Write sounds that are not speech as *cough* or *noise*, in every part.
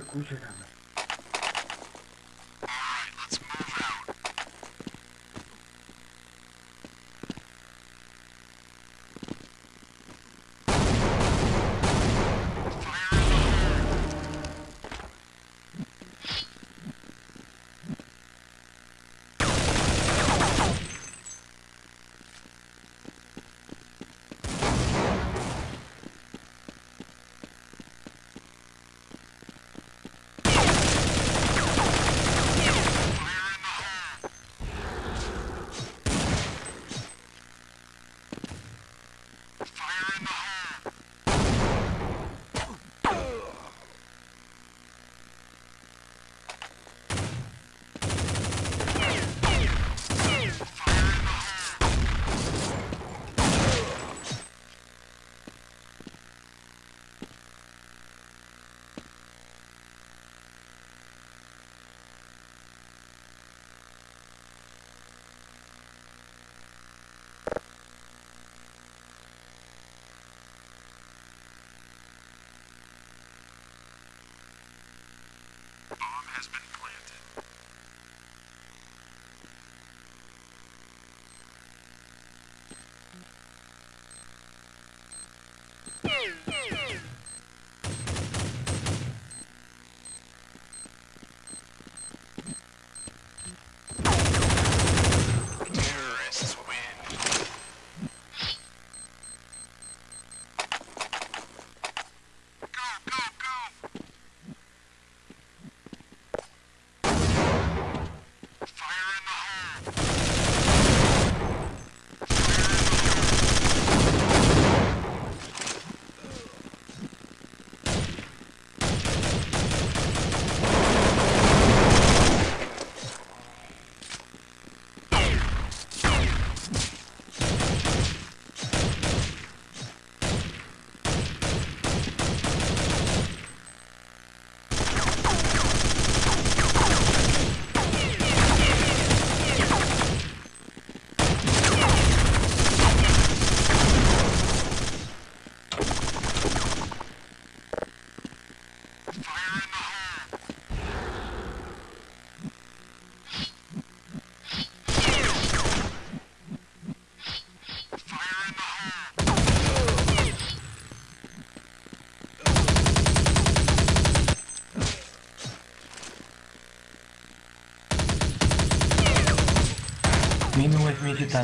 这工学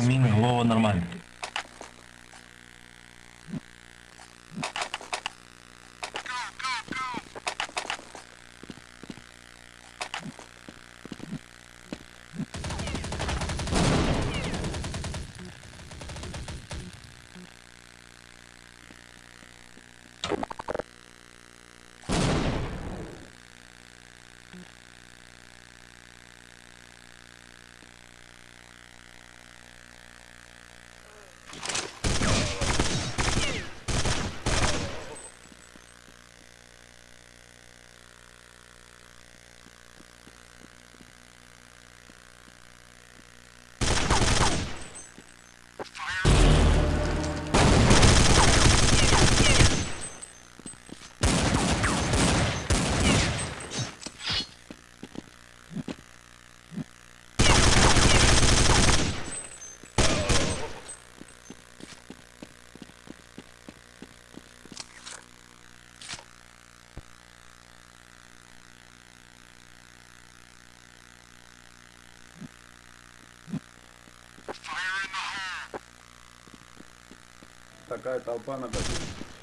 камин, голова нормально. такая толпа накопилась.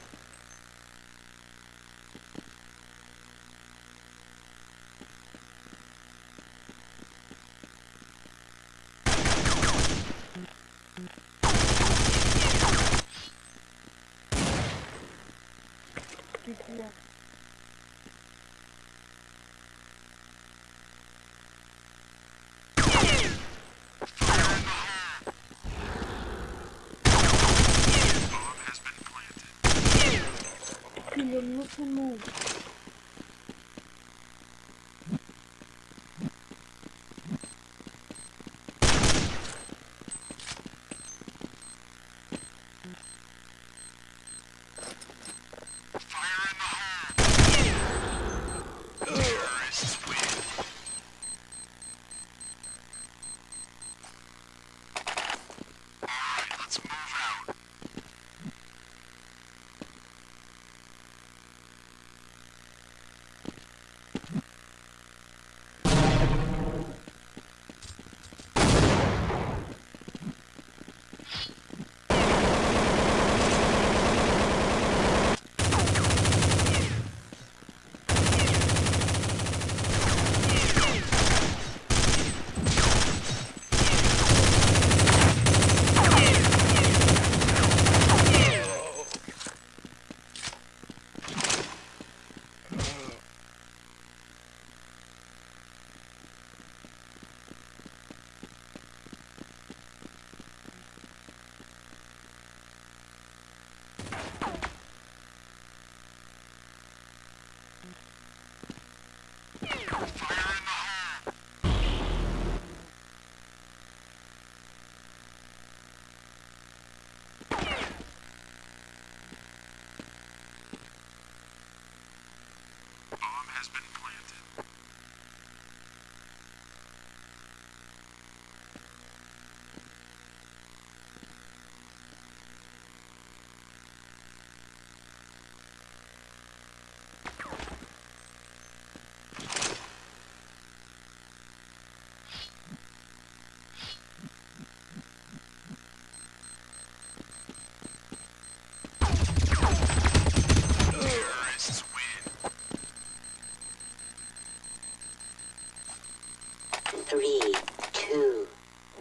three, two,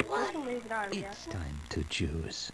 one. It's time to choose.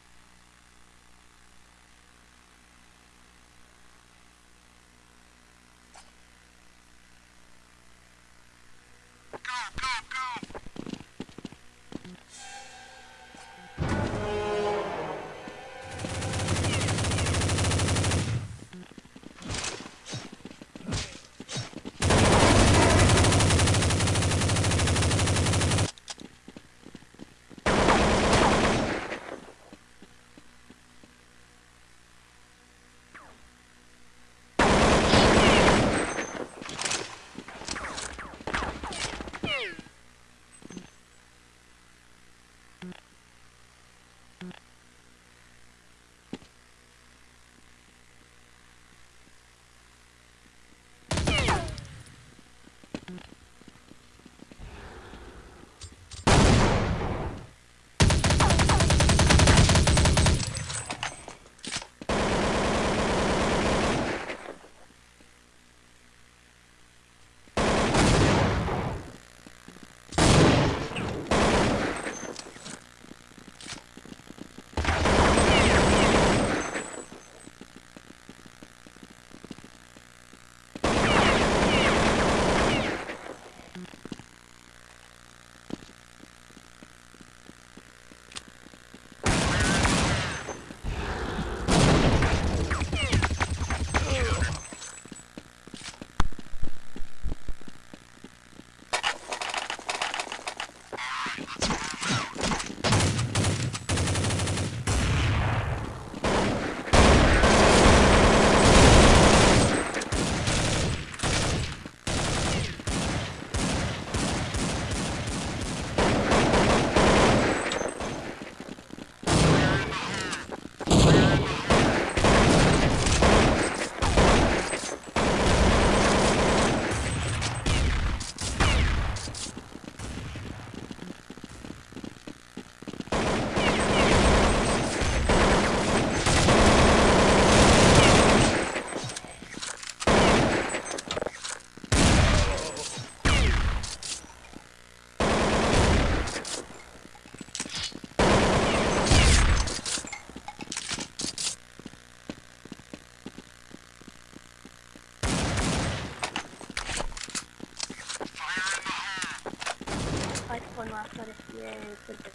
put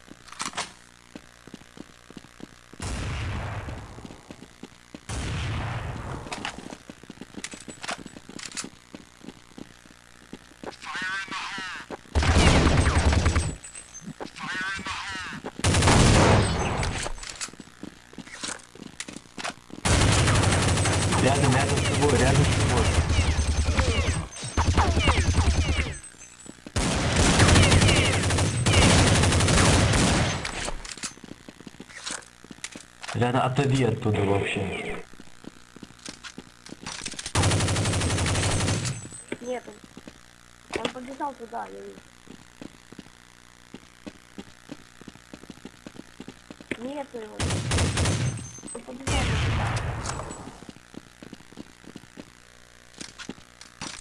Она отойди оттуда вообще. Нет, он, он побежал туда, я вижу. Нету его. Он побежал туда.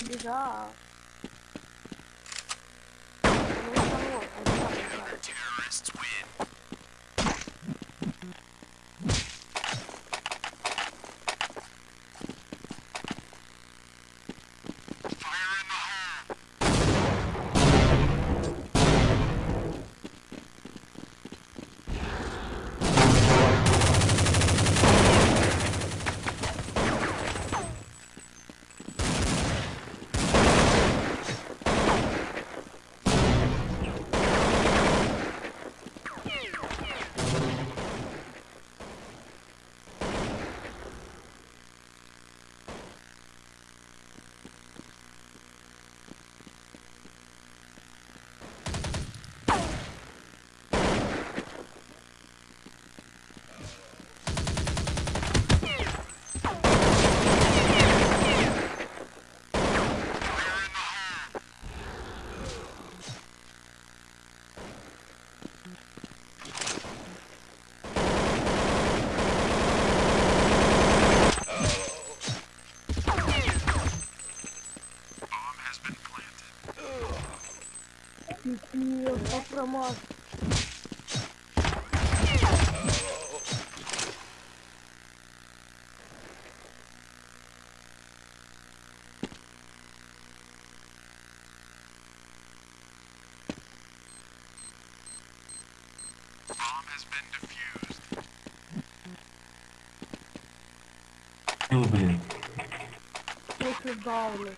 Бежал. more. Любые. Если баллы.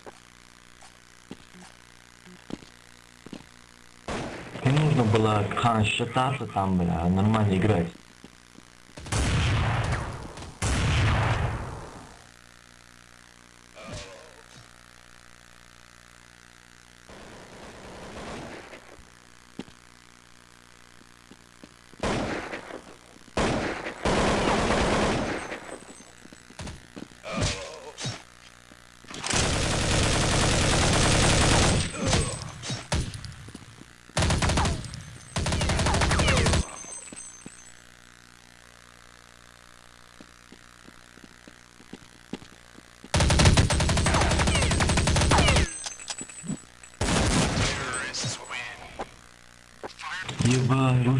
Нужно было хан считаться там, бля, нормально играть.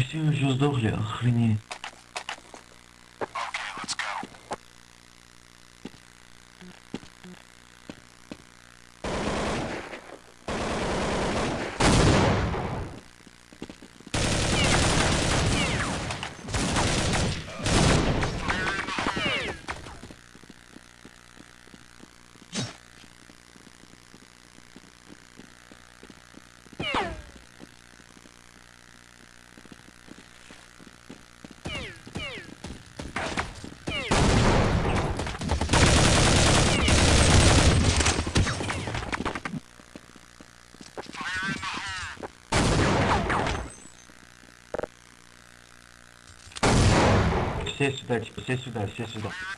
Все уже сдохли, охренеть. 谢谢的，谢谢的，谢谢的。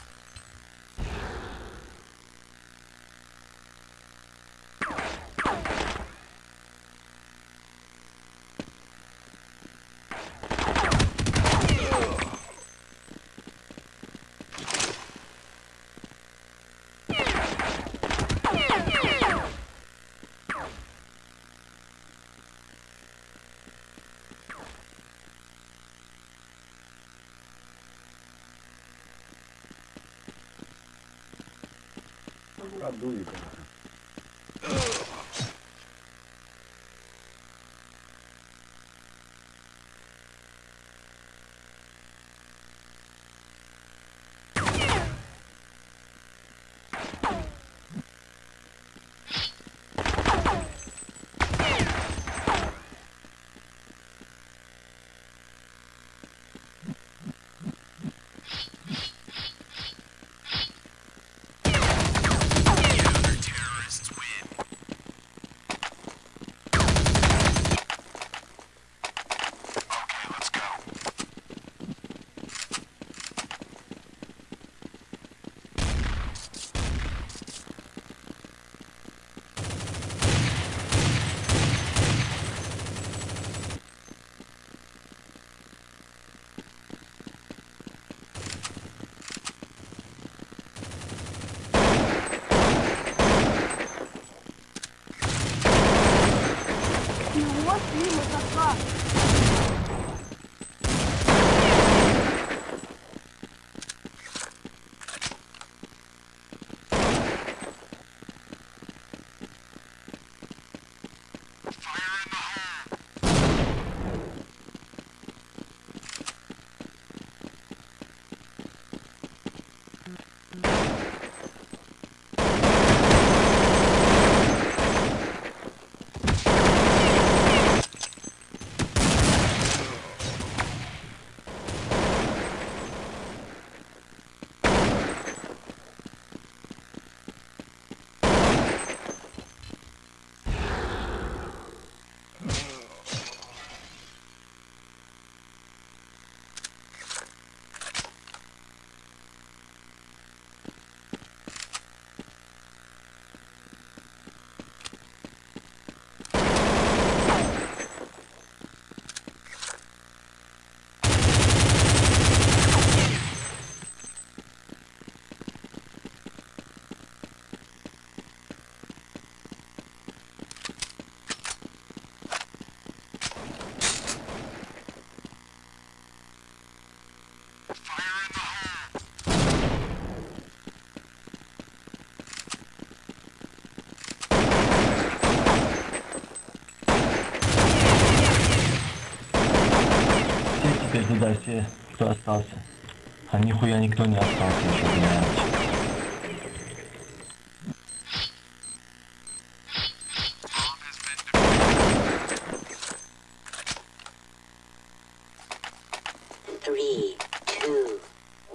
Tá para dúvida. все, кто остался. А нихуя никто не остался еще, блядь. Three, two,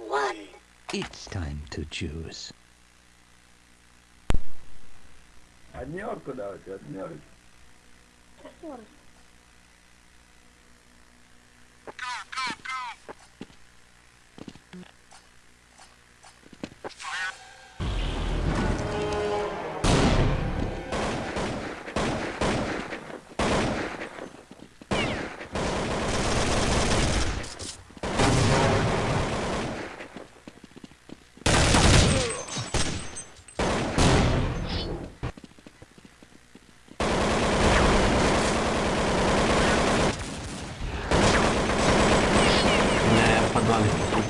one. It's time to choose. Однерку давайте, однерку. Шестерочка. Я, я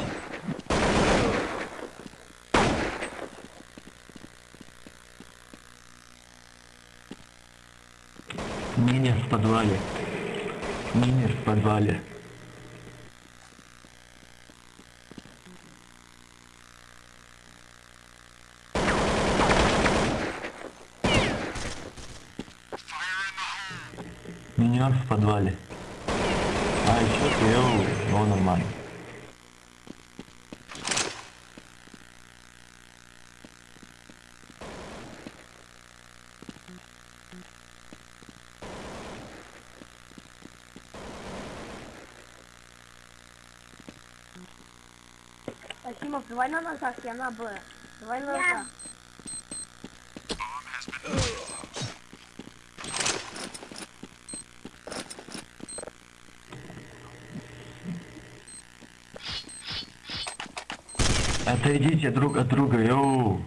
в подвале. Минер в подвале. Минер в подвале. А, еще слева, ну нормально. Давай на ножах, я на Б. Давай на ножах. Отойдите друг от друга, йоу.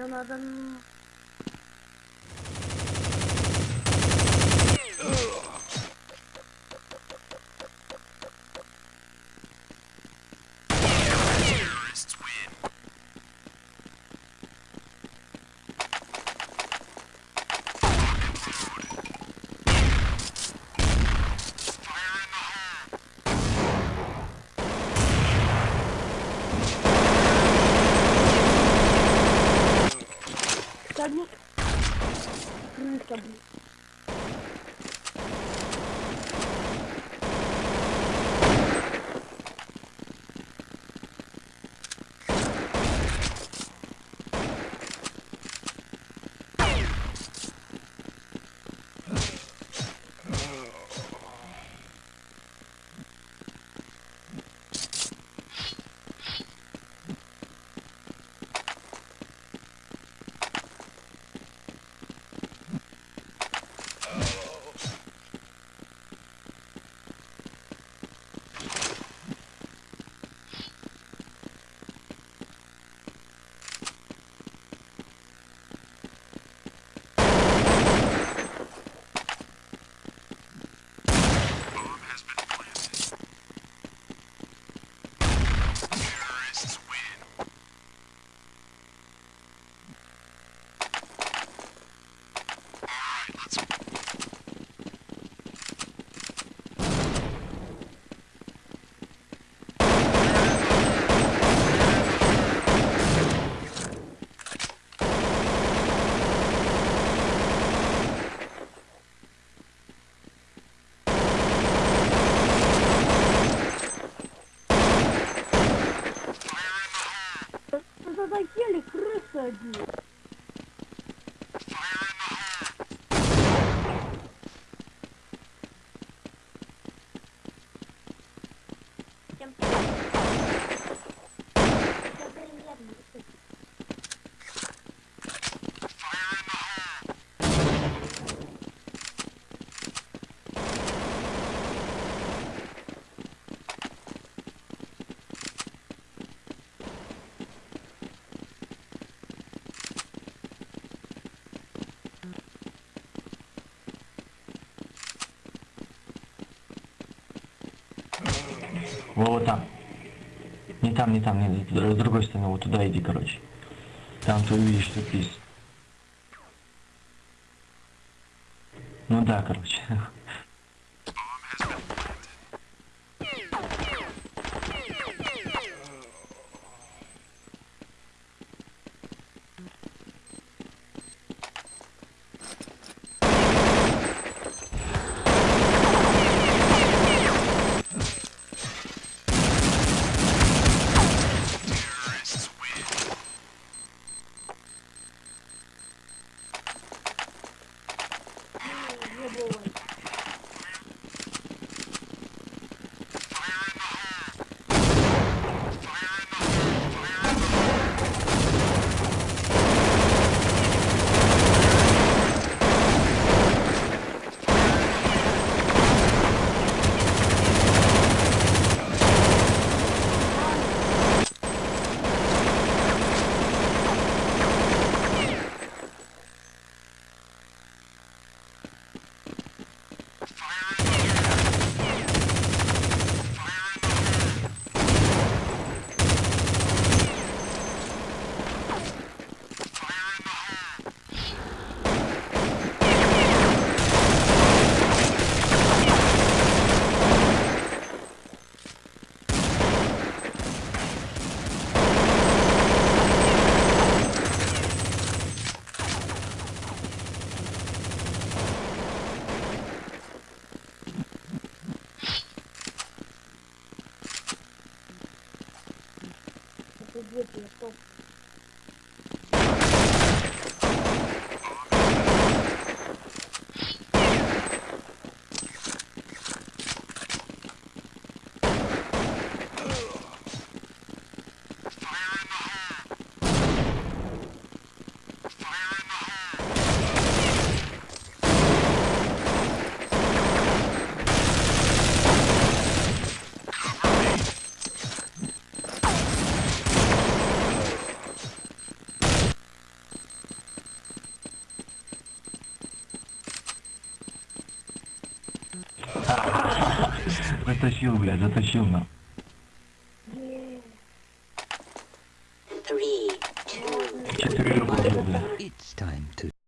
Yanlardan I do. Вот там. Не там, не там, не, с другой стороны, вот туда иди, короче. Там ты увидишь сюрприз. Ну да, короче. *laughs* 就别动 затащил, блядь, затащил на.